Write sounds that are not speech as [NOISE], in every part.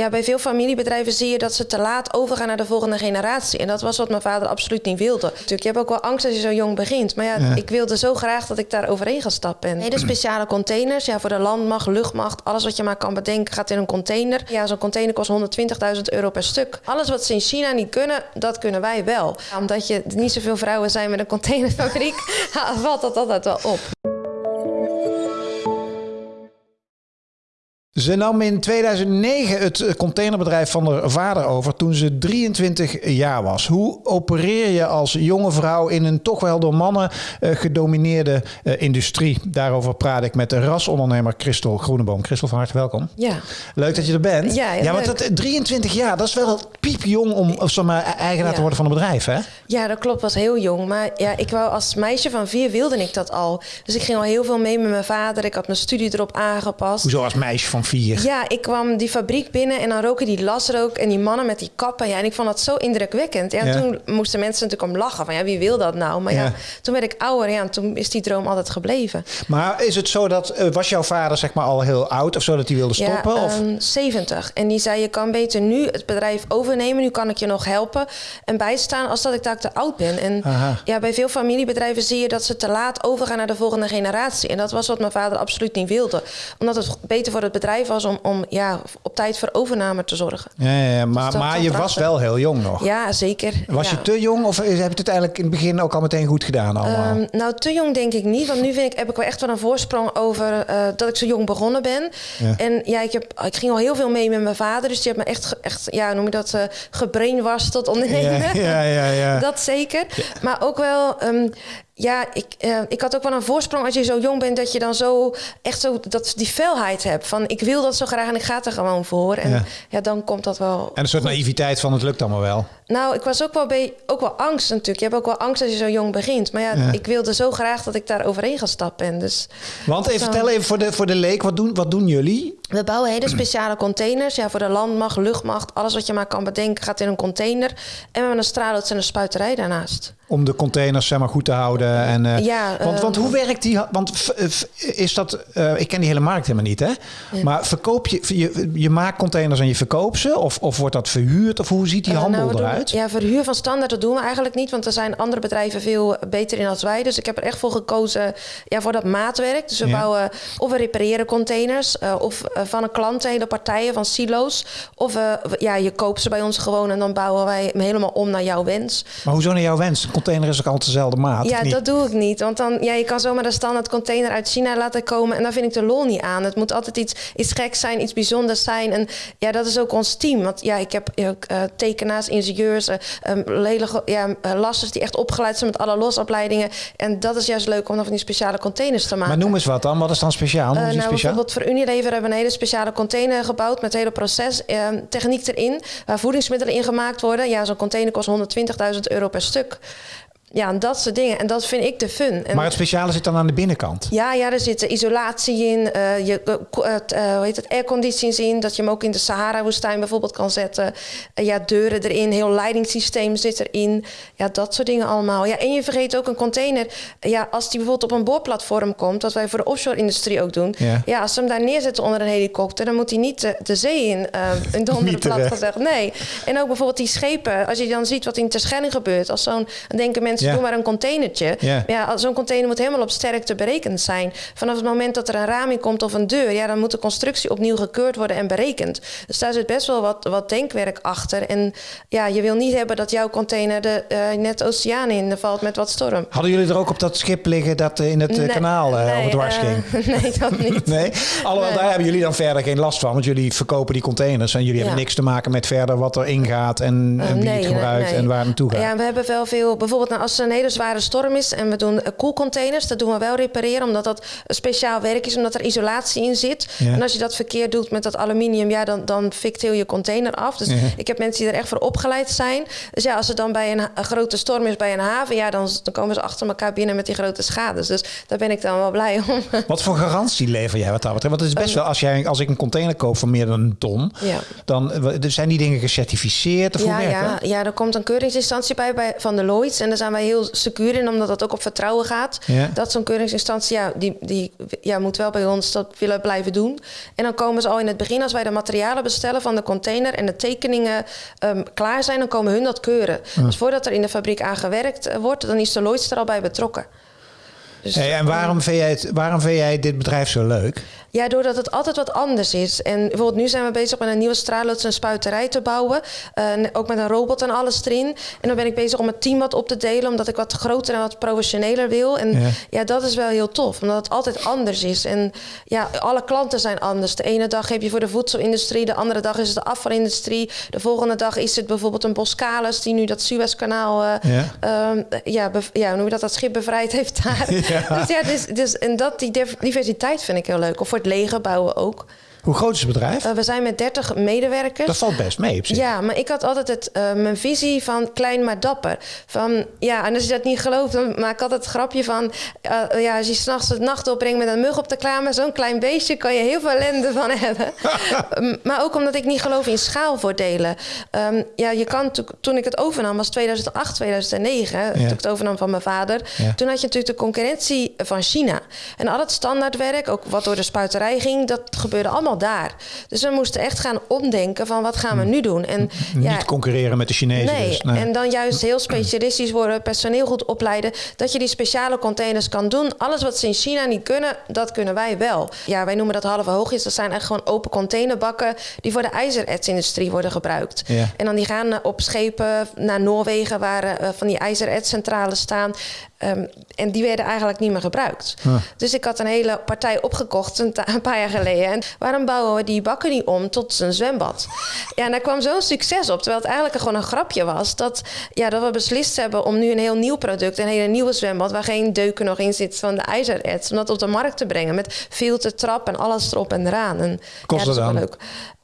ja, bij veel familiebedrijven zie je dat ze te laat overgaan naar de volgende generatie. En dat was wat mijn vader absoluut niet wilde. Natuurlijk, je hebt ook wel angst als je zo jong begint. Maar ja, ik wilde zo graag dat ik daar overheen gestapt ben. Hele speciale containers, ja, voor de landmacht, luchtmacht, alles wat je maar kan bedenken gaat in een container. Ja, zo'n container kost 120.000 euro per stuk. Alles wat ze in China niet kunnen, dat kunnen wij wel. Omdat je niet zoveel vrouwen zijn met een containerfabriek, [LAUGHS] valt dat altijd wel op. Ze nam in 2009 het containerbedrijf van haar vader over toen ze 23 jaar was. Hoe opereer je als jonge vrouw in een toch wel door mannen uh, gedomineerde uh, industrie? Daarover praat ik met de rasondernemer Christel Groeneboom. Christel, van harte welkom. Ja. Leuk dat je er bent. Ja, ja want dat, 23 jaar, dat is wel piepjong om of zeg maar, eigenaar ja. te worden van een bedrijf, hè? Ja, dat klopt. was heel jong. Maar ja, ik wou als meisje van vier wilde ik dat al. Dus ik ging al heel veel mee met mijn vader. Ik had mijn studie erop aangepast. Hoezo als meisje van vier? Ja, ik kwam die fabriek binnen en dan roken die lasrook en die mannen met die kappen. Ja, en ik vond dat zo indrukwekkend. Ja, ja. Toen moesten mensen natuurlijk om lachen van ja, wie wil dat nou? Maar ja, ja toen werd ik ouder ja, en toen is die droom altijd gebleven. Maar is het zo dat, uh, was jouw vader zeg maar al heel oud of zo dat hij wilde stoppen? Ja, of? Um, 70. En die zei je kan beter nu het bedrijf overnemen. Nu kan ik je nog helpen en bijstaan als dat ik daar te oud ben. En Aha. ja, bij veel familiebedrijven zie je dat ze te laat overgaan naar de volgende generatie. En dat was wat mijn vader absoluut niet wilde. Omdat het beter voor het bedrijf was om, om ja, op tijd voor overname te zorgen. Ja, ja, ja. maar, dus maar je was wel heel jong nog. Ja, zeker. Was ja. je te jong of heb je het uiteindelijk in het begin ook al meteen goed gedaan? Allemaal? Um, nou, te jong denk ik niet. Want nu vind ik, heb ik wel echt wel een voorsprong over uh, dat ik zo jong begonnen ben. En ja, ik, heb, ik ging al heel veel mee met mijn vader. Dus die heeft me echt, echt ja, noem je dat, uh, gebrainwashed tot ondernemen. Ja, ja, ja, [LAUGHS] dat zeker. Maar ook wel... Um, ja, ik, uh, ik had ook wel een voorsprong als je zo jong bent... dat je dan zo echt zo dat, die felheid hebt. Van ik wil dat zo graag en ik ga er gewoon voor. En ja, ja dan komt dat wel... En een soort goed. naïviteit van het lukt allemaal wel. Nou, ik was ook wel, bij, ook wel angst natuurlijk. Je hebt ook wel angst als je zo jong begint. Maar ja, ja. ik wilde zo graag dat ik daar overheen gestapt ben. Dus Want even vertel even voor de, voor de leek, wat doen, wat doen jullie? We bouwen hele speciale containers. Ja, voor de landmacht, luchtmacht, alles wat je maar kan bedenken gaat in een container. En we hebben een straallots en een spuiterij daarnaast. Om de containers zeg maar goed te houden. En, uh, ja, want, uh, want hoe werkt die? Want is dat, uh, ik ken die hele markt helemaal niet, hè? Ja. Maar verkoop je, je, je maakt containers en je verkoopt ze? Of, of wordt dat verhuurd? Of hoe ziet die handel nou, eruit? Ja, verhuur van standaard, dat doen we eigenlijk niet. Want er zijn andere bedrijven veel beter in als wij. Dus ik heb er echt voor gekozen ja, voor dat maatwerk. Dus we ja. bouwen of we repareren containers. uh, of van een klant hele partijen van silo's. Of ja, je koopt ze bij ons gewoon en dan bouwen wij hem helemaal om naar jouw wens. Maar hoezo naar jouw wens? Een container is ook altijd dezelfde maat? Ja, dat doe ik niet. Want dan, ja, je kan zomaar een standaard container uit China laten komen. En daar vind ik de lol niet aan. Het moet altijd iets, iets geks zijn, iets bijzonders zijn. En ja, dat is ook ons team. Want ja, ik heb ook tekenaars, ingenieurs, uh, um, hele ja, uh, lasters die echt opgeleid zijn met alle losopleidingen. En dat is juist leuk om dan van die speciale containers te maken. Maar noem eens wat dan. Wat is dan speciaal? nou, speciaal? bijvoorbeeld voor Unilever hebben we een hele speciale container gebouwd met het hele proces. Ehm, techniek erin, waar voedingsmiddelen in gemaakt worden. Ja, zo'n container kost 120.000 euro per stuk. Ja, en dat soort dingen. En dat vind ik de fun. En maar het speciale zit dan aan de binnenkant? Ja, ja er zit isolatie in, uh, je, uh, uh, hoe heet het, airconditions in. Dat je hem ook in de Sahara-woestijn bijvoorbeeld kan zetten. ja, deuren erin, heel leidingssysteem zit erin. Ja, dat soort dingen allemaal. Ja, en je vergeet ook een container. Ja, als die bijvoorbeeld op een boorplatform komt, wat wij voor de offshore-industrie ook doen. Ja. ja, als ze hem daar neerzetten onder een helikopter, dan moet hij niet de, de zee in, in donder plat gezegd. Nee. En ook bijvoorbeeld die schepen, als je dan ziet wat in Terschelling gebeurt. Als zo'n, denken mensen ja. doe maar een containertje. Ja, ja zo'n container moet helemaal op sterkte berekend zijn. Vanaf het moment dat er een raam in komt of een deur, ja, dan moet de constructie opnieuw gekeurd worden en berekend. Dus daar zit best wel wat, wat denkwerk achter. En ja, je wil niet hebben dat jouw container de, uh, net de oceaan in valt met wat storm. Hadden jullie er ook op dat schip liggen dat in het nee, kanaal uh, nee, op dwars uh, ging? [LAUGHS] nee, dat niet. [LAUGHS] nee? Alhoewel, nee. daar hebben jullie dan verder geen last van, want jullie verkopen die containers en jullie ja. hebben niks te maken met verder wat er ingaat en, en wie het gebruikt en waar het naartoe gaat. Ja, we hebben wel veel, bijvoorbeeld nou, als er een hele zware storm is en we doen koelcontainers, dat doen we wel repareren, omdat dat speciaal werk is, omdat er isolatie in zit. Ja. En als je dat verkeerd doet met dat aluminium, ja, dan, dan fikt heel je container af. Dus ja. ik heb mensen die er echt voor opgeleid zijn. Dus ja, als er dan bij een, een grote storm is bij een haven, ja, dan, dan komen ze achter elkaar binnen met die grote schades. Dus daar ben ik dan wel blij om. [LAUGHS] Wat voor garantie lever jij wat dat betreft? Want het is best wel, als, jij, als ik een container koop van meer dan een ton, ja. dan zijn die dingen gecertificeerd? Of ja, ja, ja, er komt een keuringsinstantie bij, bij van de Lloyds. En daar zijn wij wij heel secuur in, omdat dat ook op vertrouwen gaat. Ja. Dat zo'n keuringsinstantie, ja, die, die ja, moet wel bij ons dat willen blijven doen. En dan komen ze al in het begin, als wij de materialen bestellen van de container en de tekeningen ehm, klaar zijn, dan komen hun dat keuren. Dus voordat er in de fabriek aan gewerkt eh, wordt, dan is de Lloyds er al bij betrokken. Dus, Hey, en waarom vind, jij het, waarom vind jij dit bedrijf zo leuk? Ja, doordat het altijd wat anders is. En bijvoorbeeld nu zijn we bezig met een nieuwe straalloos en spuiterij te bouwen. Uh, ook met een robot en alles erin. En dan ben ik bezig om het team wat op te delen, omdat ik wat groter en wat professioneler wil. En ja, ja dat is wel heel tof, omdat het altijd anders is. En ja, alle klanten zijn anders. De ene dag heb je voor de voedselindustrie, de andere dag is het de afvalindustrie. De volgende dag is het bijvoorbeeld een Boskalis die nu dat Suezkanaal, uh, ja, uh, ja, ja, hoe dat, dat schip bevrijd heeft daar. [LAUGHS] [LAUGHS] Dus ja, dus, dus, en dat, die diversiteit vind ik heel leuk. Of voor het leger bouwen ook. Hoe groot is het bedrijf? Uh, we zijn met 30 medewerkers. Dat valt best mee op zich. Ja, maar ik had altijd het, uh, mijn visie van klein maar dapper. Van, ja, en als je dat niet gelooft, dan maak ik altijd het grapje van... Uh, ja, als je s'nachts het nacht opbrengt met een mug op de klaar... zo'n klein beestje kan je heel veel ellende van hebben. [LAUGHS] maar ook omdat ik niet geloof in schaalvoordelen. Um, ja, je kan toen ik het overnam, was 2008, 2009... Ja. toen ik het overnam van mijn vader... Ja. toen had je natuurlijk de concurrentie van China. En al het standaardwerk, ook wat door de spuiterij ging... dat gebeurde allemaal daar. Dus we moesten echt gaan omdenken van wat gaan we nu doen. En, Niet ja, concurreren met de Chinezen nee, dus. Nee, en dan juist heel specialistisch worden, personeel goed opleiden. Dat je die speciale containers kan doen. Alles wat ze in China niet kunnen, dat kunnen wij wel. Ja, wij noemen dat halve hoogjes. Dat zijn echt gewoon open containerbakken die voor de ijzeretsindustrie worden gebruikt. Ja. En dan die gaan op schepen naar Noorwegen waar uh, van die ijzeretscentrales staan. Um, en die werden eigenlijk niet meer gebruikt. Ah. Dus ik had een hele partij opgekocht een, een, paar jaar geleden. En waarom bouwen we die bakken niet om tot een zwembad? Ja, en daar kwam zo'n succes op. Terwijl het eigenlijk gewoon een grapje was. Dat, ja, dat we beslist hebben om nu een heel nieuw product... een hele nieuwe zwembad... waar geen deuken nog in zit van de ijzererts... om dat op de markt te brengen met filter, trap en alles erop en eraan. En, Kost ja, dat dan? leuk.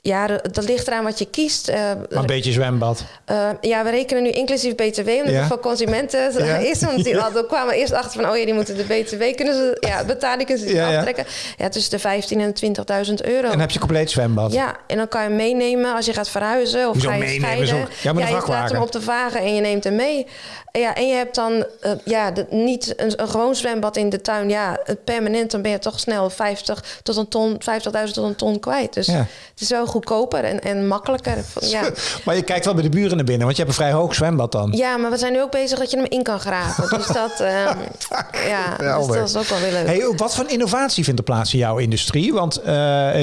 Ja, dat ligt eraan wat je kiest. Uh, maar een beetje zwembad. Uh, ja, we rekenen nu inclusief BTW, omdat Ja. voor consumenten [LAUGHS] Ja. is. Want die hadden, kwamen eerst achter van, oh ja, die moeten de BTW kunnen ze, ja, betaling kunnen ze Ja, aftrekken. Ja, tussen de 15 en 20.000 euro. En dan heb je compleet zwembad. Ja, en dan kan je hem meenemen als je gaat verhuizen of Hoezo ga je meenemen? scheiden. Zo- ja, een je laat hem op de wagen en je neemt hem mee. Ja, en je hebt dan eh, ja, de- niet een, een gewoon zwembad in de tuin. Ja, permanent, dan ben je toch snel 50 tot een ton, 50.000 tot een ton kwijt. Dus het is wel goedkoper en, en makkelijker. Ja. [LAUGHS] Maar je kijkt wel bij de buren naar binnen, want je hebt een vrij hoog zwembad dan. Ja, maar we zijn nu ook bezig dat je hem in kan graven. Dus dat, [LAUGHS] ehm, ja, dus dat is ook wel weer leuk. Hey, wat voor innovatie vindt er plaats in jouw industrie? Want eh,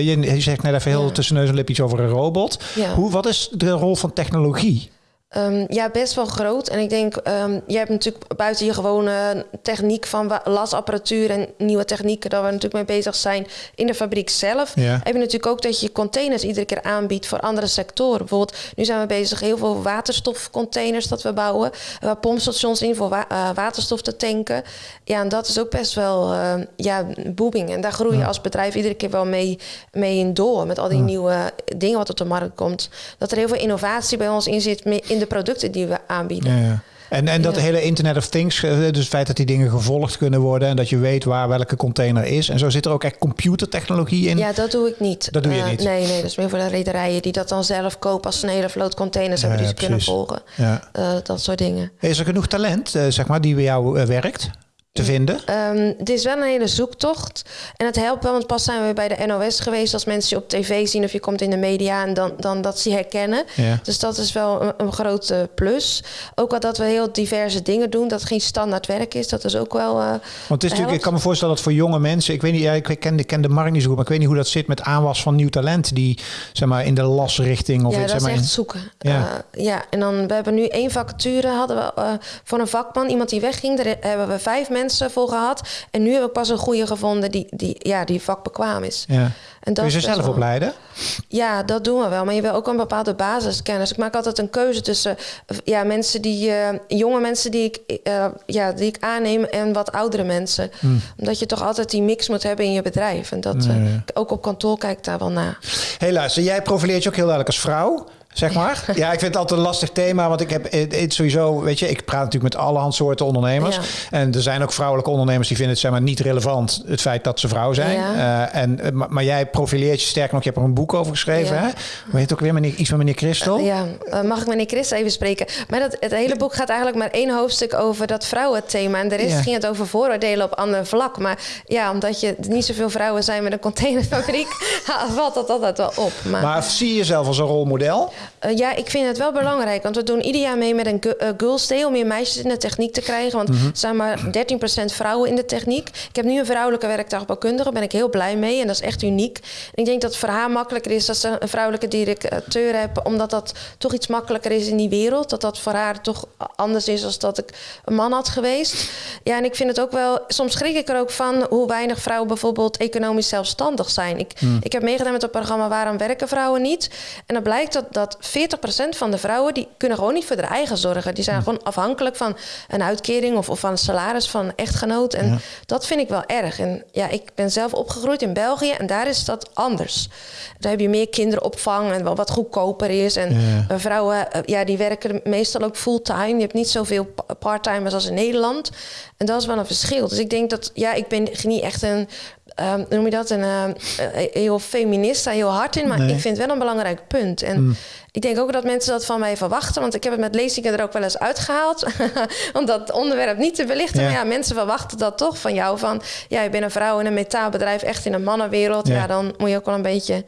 je, je zegt net even heel Ja. tussen neus en lip iets over een robot. Hoe, wat is de rol van technologie? Ehm, ja, best wel groot. En ik denk, ehm je hebt natuurlijk buiten je gewone techniek van lasapparatuur en nieuwe technieken, daar we natuurlijk mee bezig zijn in de fabriek zelf. Ja. Heb je natuurlijk ook dat je containers iedere keer aanbiedt voor andere sectoren. Bijvoorbeeld, nu zijn we bezig heel veel waterstofcontainers dat we bouwen, waar pompstations in voor wa- eh, waterstof te tanken. Ja, en dat is ook best wel eh, ja, booming. En daar groei je als bedrijf iedere keer wel mee, mee in door met al die nieuwe dingen wat op de markt komt. Dat er heel veel innovatie bij ons in zit in de producten die we aanbieden. Ja, ja. En, en dat Ja. hele Internet of Things, eh, dus het feit dat die dingen gevolgd kunnen worden en dat je weet waar welke container is. En zo zit er ook echt computertechnologie in. Ja, dat doe ik niet. Dat doe je Eh, niet? Nee, nee, dat is meer voor de rederijen die dat dan zelf kopen als ze een hele vloot containers hebben die ze kunnen volgen. Ja. Eh, dat soort dingen. Is er genoeg talent, zeg maar, die bij jou werkt, te vinden? Ehm, het is wel een hele zoektocht. En het helpt wel, want pas zijn we bij de NOS geweest. Als mensen je op tv zien of je komt in de media en dan, dan dat ze herkennen. Ja. Dus dat is wel een, een grote plus. Ook wel dat we heel diverse dingen doen. Dat het geen standaard werk is. Dat is ook wel. eh, Want het is natuurlijk, ik kan me voorstellen dat voor jonge mensen, ik weet niet, ja, ik ken, de markt niet zo goed, maar ik weet niet hoe dat zit met aanwas van nieuw talent die zeg maar in de lasrichting of ja, dat zeg is maar echt in- zoeken. Ja. Ja. ja, en dan we hebben nu één vacature hadden we eh, voor een vakman, iemand die wegging. Daar hebben we vijf mensen voor gehad. En nu hebben we pas een goede gevonden die, die, ja, die vakbekwaam is. Ja. En Kun je ze zelf wel- opleiden? Ja, dat doen we wel. Maar je wil ook een bepaalde basiskennis. Ik maak altijd een keuze tussen eh, ja, mensen die, eh, jonge mensen die ik, eh, ja, die ik aanneem en wat oudere mensen. Omdat je toch altijd die mix moet hebben in je bedrijf. En dat, ook op kantoor kijk ik daar wel naar. Hé, luister, jij profileert je ook heel duidelijk als vrouw. Zeg maar. Ja, ik vind het altijd een lastig thema, want ik heb het sowieso, weet je, ik praat natuurlijk met alle soorten ondernemers. En er zijn ook vrouwelijke ondernemers die vinden het zeg maar niet relevant, het feit dat ze vrouw zijn. Uh, en, eh, maar, jij profileert je sterk nog, je hebt er een boek over geschreven, hè? Hoe heet ook weer, meneer, iets van meneer Christel? Uh, ja, mag ik meneer Christel even spreken? Maar dat, het hele boek gaat eigenlijk maar één hoofdstuk over dat vrouwenthema. En de rest ging het over vooroordelen op ander vlak. Maar ja, omdat je niet zoveel vrouwen zijn met een containerfabriek, [LAUGHS] valt dat altijd wel op. Maar, maar zie je jezelf als een rolmodel? Uh, ja, ik vind het wel belangrijk. Want we doen ieder jaar mee met een uh, Girls Day om meer meisjes in de techniek te krijgen. Want mhm. er zijn maar 13% vrouwen in de techniek. Ik heb nu een vrouwelijke werktuigbouwkundige. Daar ben ik heel blij mee. En dat is echt uniek. En ik denk dat het voor haar makkelijker is dat ze een vrouwelijke directeur hebben. Omdat dat toch iets makkelijker is in die wereld. Dat dat voor haar toch anders is dan dat ik een man had geweest. Ja, en ik vind het ook wel... Soms schrik ik er ook van hoe weinig vrouwen bijvoorbeeld economisch zelfstandig zijn. Ik, mhm. ik heb meegedaan met het programma Waarom werken vrouwen niet? En dan blijkt dat, dat 40% van de vrouwen... die kunnen gewoon niet voor hun eigen zorgen. Die zijn hm. gewoon afhankelijk van een uitkering of, of van een salaris van een echtgenoot. En dat vind ik wel erg. En ja, ik ben zelf opgegroeid in België en daar is dat anders. Daar heb je meer kinderopvang en wat goedkoper is. En ja. vrouwen, eh, ja, die werken meestal ook fulltime. Je hebt niet zoveel parttimers als in Nederland. En dat is wel een verschil. Dus ik denk dat, ja, ik ben niet echt een um, noem je dat, een uh, heel feminist, daar heel hard in. Maar ik vind het wel een belangrijk punt. En mm. Ik denk ook dat mensen dat van mij verwachten. Want ik heb het met lezingen er ook wel eens uitgehaald. [LAUGHS] om dat onderwerp niet te belichten. Maar ja, mensen verwachten dat toch van jou. Van, ja, je bent een vrouw in een metaalbedrijf, echt in een mannenwereld. Ja. ja, dan moet je ook wel een beetje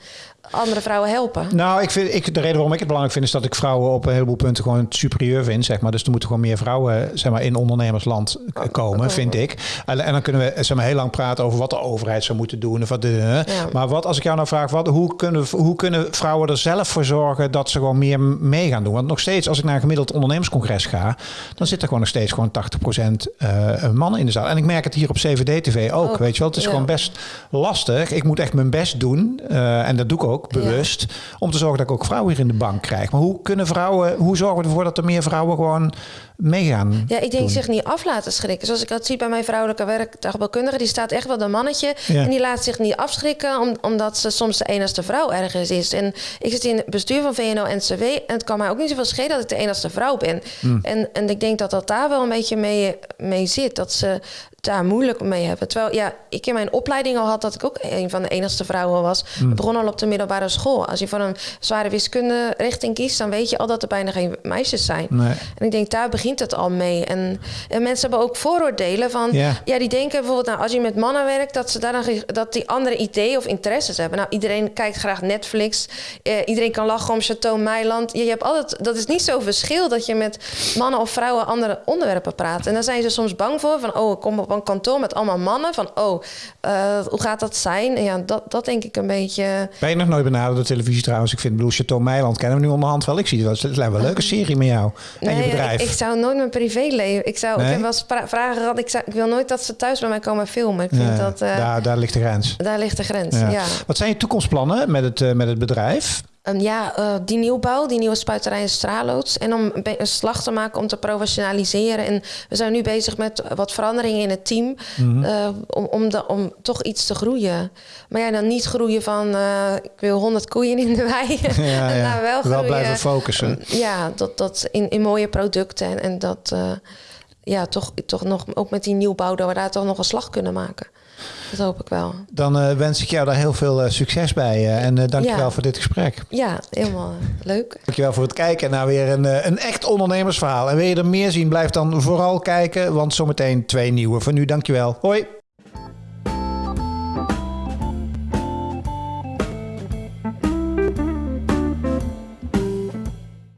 andere vrouwen helpen? Nou, ik vind, ik, de reden waarom ik het belangrijk vind... is dat ik vrouwen op een heleboel punten gewoon superieur vind. Zeg maar. Dus er moeten gewoon meer vrouwen zeg maar, in ondernemersland komen, vind ik. En, en, dan kunnen we zeg maar, heel lang praten over wat de overheid zou moeten doen. Of wat de, Maar wat als ik jou nou vraag, wat, hoe, kunnen, hoe kunnen vrouwen er zelf voor zorgen... dat ze gewoon meer mee gaan doen? Want nog steeds, als ik naar een gemiddeld ondernemerscongres ga... dan zit er gewoon nog steeds gewoon 80% uh, mannen in de zaal. En ik merk het hier op CVD-TV ook, weet je wel. Het is gewoon best lastig. Ik moet echt mijn best doen. Uh, en dat doe ik ook bewust. Om te zorgen dat ik ook vrouwen hier in de bank krijg. Maar hoe kunnen vrouwen, hoe zorgen we ervoor dat er meer vrouwen gewoon meegaan? Ja, ik denk zich niet af laten schrikken. Zoals ik dat zie bij mijn vrouwelijke werktuigbouwkundige, die staat echt wel een mannetje. En die laat zich niet afschrikken, omdat ze soms de enigste vrouw ergens is. En ik zit in het bestuur van VNO-NCW en het kan mij ook niet zoveel schelen dat ik de enigste vrouw ben. Hmm. En, en ik denk dat dat daar wel een beetje mee, mee zit. Dat ze daar moeilijk mee hebben. Terwijl ja, ik in mijn opleiding al had dat ik ook een van de enigste vrouwen was. Mm. Ik begon al op de middelbare school. Als je van een zware wiskunde richting kiest, dan weet je al dat er bijna geen meisjes zijn. Nee. En ik denk, daar begint het al mee. En, en mensen hebben ook vooroordelen van, ja. die denken bijvoorbeeld, nou, als je met mannen werkt, dat ze daar dan, dat die andere ideeën of interesses hebben. Nou, iedereen kijkt graag Netflix. Eh, iedereen kan lachen om Chateau Meiland. Je, je hebt altijd, dat is niet zo verschil dat je met mannen of vrouwen andere onderwerpen praat. En dan zijn ze soms bang voor van, oh, ik kom op een kantoor met allemaal mannen. Van, oh, uh, hoe gaat dat zijn? En ja, dat, dat denk ik een beetje... Ben je nog nooit benaderd door televisie trouwens? Ik vind, bedoel, Chateau Meiland kennen we nu onderhand wel. Ik zie het wel. Het lijkt wel een leuke serie met jou en je bedrijf. Ik, ik, zou nooit mijn privéleven... Ik, zou, ik heb wel eens vragen gehad. Ik, zou, ik wil nooit dat ze thuis bij mij komen filmen. Ik vind dat, uh, daar, daar ligt de grens. Daar ligt de grens, ja. Wat zijn je toekomstplannen met het, uh, met het bedrijf? Um, ja, uh, die nieuwbouw, die nieuwe spuiterij in Straaloods. En om een slag te maken om te professionaliseren. En we zijn nu bezig met wat veranderingen in het team. Mm uh, om, om, de, om toch iets te groeien. Maar ja, dan niet groeien van uh, ik wil 100 koeien in de wei. [LAUGHS] [LAUGHS] Ja, ja. nou, wel, wel blijven focussen. Ja, dat, dat in, in mooie producten. En, en dat ja, toch, toch nog ook met die nieuwbouw, dat we daar toch nog een slag kunnen maken. Dat hoop ik wel. Dan uh, wens ik jou daar heel veel uh, succes bij. Uh, en uh, dankjewel ja. voor dit gesprek. Ja, helemaal leuk. Dankjewel voor het kijken naar weer een, een echt ondernemersverhaal. En wil je er meer zien, blijf dan vooral kijken. Want zometeen twee nieuwe. Voor nu, dankjewel. Hoi.